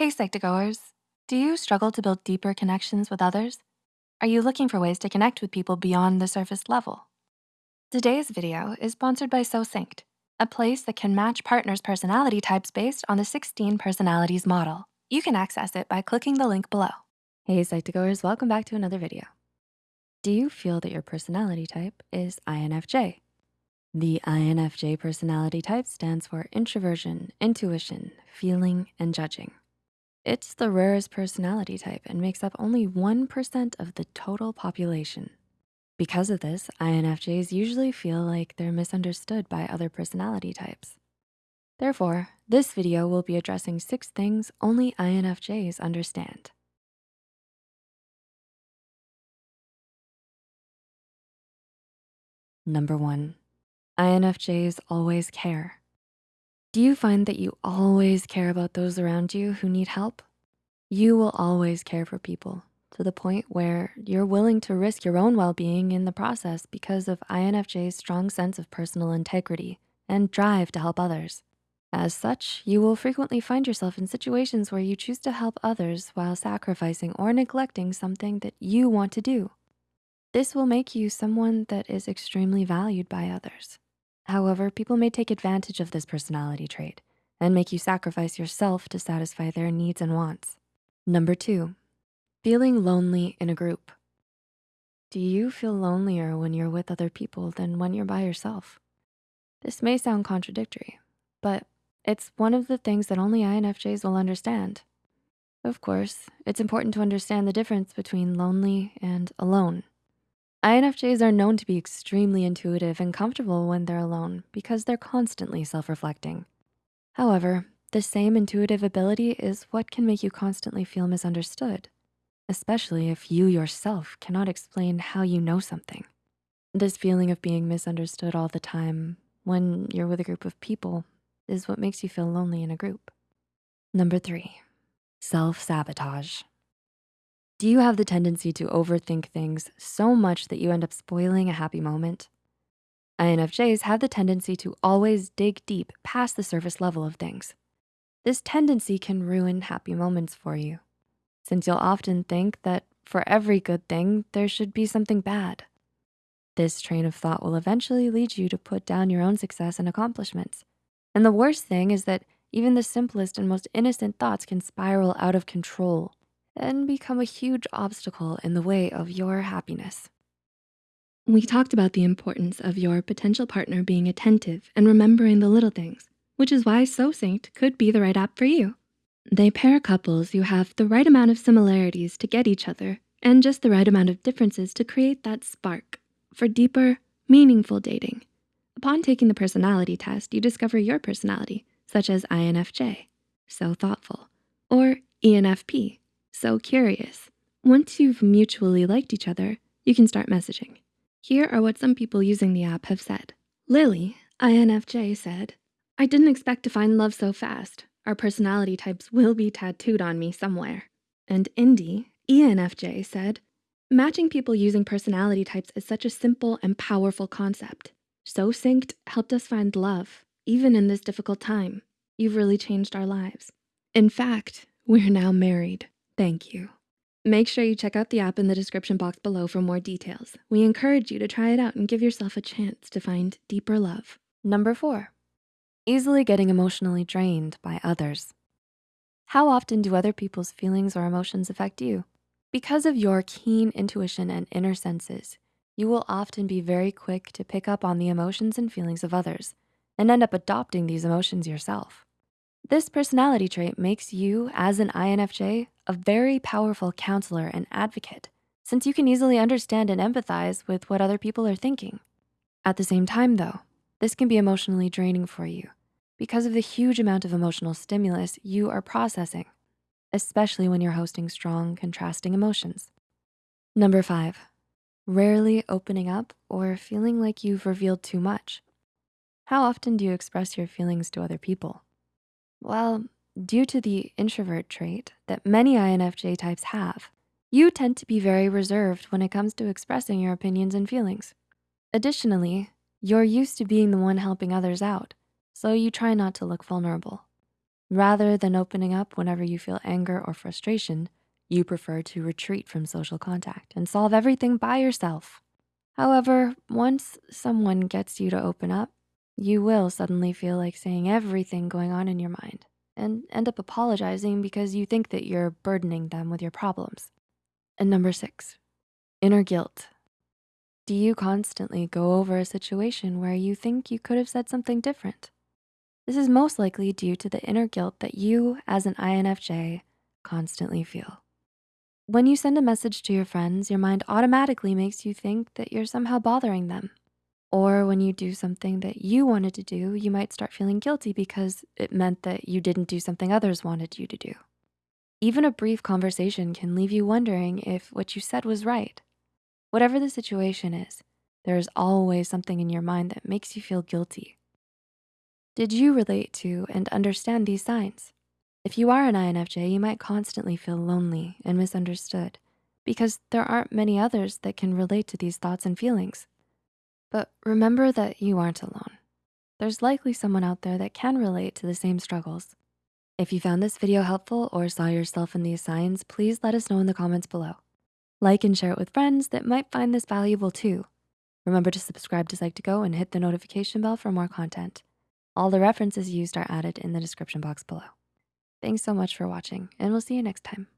Hey Psych2Goers, do you struggle to build deeper connections with others? Are you looking for ways to connect with people beyond the surface level? Today's video is sponsored by SoSynced, a place that can match partners' personality types based on the 16 personalities model. You can access it by clicking the link below. Hey Psych2Goers, welcome back to another video. Do you feel that your personality type is INFJ? The INFJ personality type stands for introversion, intuition, feeling, and judging. It's the rarest personality type and makes up only 1% of the total population. Because of this, INFJs usually feel like they're misunderstood by other personality types. Therefore, this video will be addressing six things only INFJs understand. Number one, INFJs always care. Do you find that you always care about those around you who need help? You will always care for people to the point where you're willing to risk your own well-being in the process because of INFJ's strong sense of personal integrity and drive to help others. As such, you will frequently find yourself in situations where you choose to help others while sacrificing or neglecting something that you want to do. This will make you someone that is extremely valued by others. However, people may take advantage of this personality trait and make you sacrifice yourself to satisfy their needs and wants. Number two, feeling lonely in a group. Do you feel lonelier when you're with other people than when you're by yourself? This may sound contradictory, but it's one of the things that only INFJs will understand. Of course, it's important to understand the difference between lonely and alone. INFJs are known to be extremely intuitive and comfortable when they're alone because they're constantly self-reflecting. However, the same intuitive ability is what can make you constantly feel misunderstood, especially if you yourself cannot explain how you know something. This feeling of being misunderstood all the time when you're with a group of people is what makes you feel lonely in a group. Number three, self-sabotage. Do you have the tendency to overthink things so much that you end up spoiling a happy moment? INFJs have the tendency to always dig deep past the surface level of things. This tendency can ruin happy moments for you, since you'll often think that for every good thing, there should be something bad. This train of thought will eventually lead you to put down your own success and accomplishments. And the worst thing is that even the simplest and most innocent thoughts can spiral out of control and become a huge obstacle in the way of your happiness. We talked about the importance of your potential partner being attentive and remembering the little things, which is why SoSynced could be the right app for you. They pair couples who have the right amount of similarities to get each other and just the right amount of differences to create that spark for deeper, meaningful dating. Upon taking the personality test, you discover your personality, such as INFJ, so thoughtful, or ENFP, so curious. Once you've mutually liked each other, you can start messaging. Here are what some people using the app have said. Lily, INFJ said, I didn't expect to find love so fast. Our personality types will be tattooed on me somewhere. And Indy, ENFJ said, matching people using personality types is such a simple and powerful concept. SoSynced helped us find love, even in this difficult time. You've really changed our lives. In fact, we're now married. Thank you. Make sure you check out the app in the description box below for more details. We encourage you to try it out and give yourself a chance to find deeper love. Number four, easily getting emotionally drained by others. How often do other people's feelings or emotions affect you? Because of your keen intuition and inner senses, you will often be very quick to pick up on the emotions and feelings of others and end up adopting these emotions yourself. This personality trait makes you, as an INFJ, a very powerful counselor and advocate since you can easily understand and empathize with what other people are thinking. At the same time though, this can be emotionally draining for you because of the huge amount of emotional stimulus you are processing, especially when you're hosting strong contrasting emotions. Number five, rarely opening up or feeling like you've revealed too much. How often do you express your feelings to other people? Well, due to the introvert trait that many INFJ types have, you tend to be very reserved when it comes to expressing your opinions and feelings. Additionally, you're used to being the one helping others out, so you try not to look vulnerable. Rather than opening up whenever you feel anger or frustration, you prefer to retreat from social contact and solve everything by yourself. However, once someone gets you to open up, you will suddenly feel like saying everything going on in your mind and end up apologizing because you think that you're burdening them with your problems. And number six, inner guilt. Do you constantly go over a situation where you think you could have said something different? This is most likely due to the inner guilt that you as an INFJ constantly feel. When you send a message to your friends, your mind automatically makes you think that you're somehow bothering them. Or when you do something that you wanted to do, you might start feeling guilty because it meant that you didn't do something others wanted you to do. Even a brief conversation can leave you wondering if what you said was right. Whatever the situation is, there is always something in your mind that makes you feel guilty. Did you relate to and understand these signs? If you are an INFJ, you might constantly feel lonely and misunderstood because there aren't many others that can relate to these thoughts and feelings. But remember that you aren't alone. There's likely someone out there that can relate to the same struggles. If you found this video helpful or saw yourself in these signs, please let us know in the comments below. Like and share it with friends that might find this valuable too. Remember to subscribe to Psych2Go and hit the notification bell for more content. All the references used are added in the description box below. Thanks so much for watching and we'll see you next time.